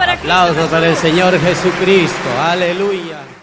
Aplausos para el Señor Jesucristo. Aleluya.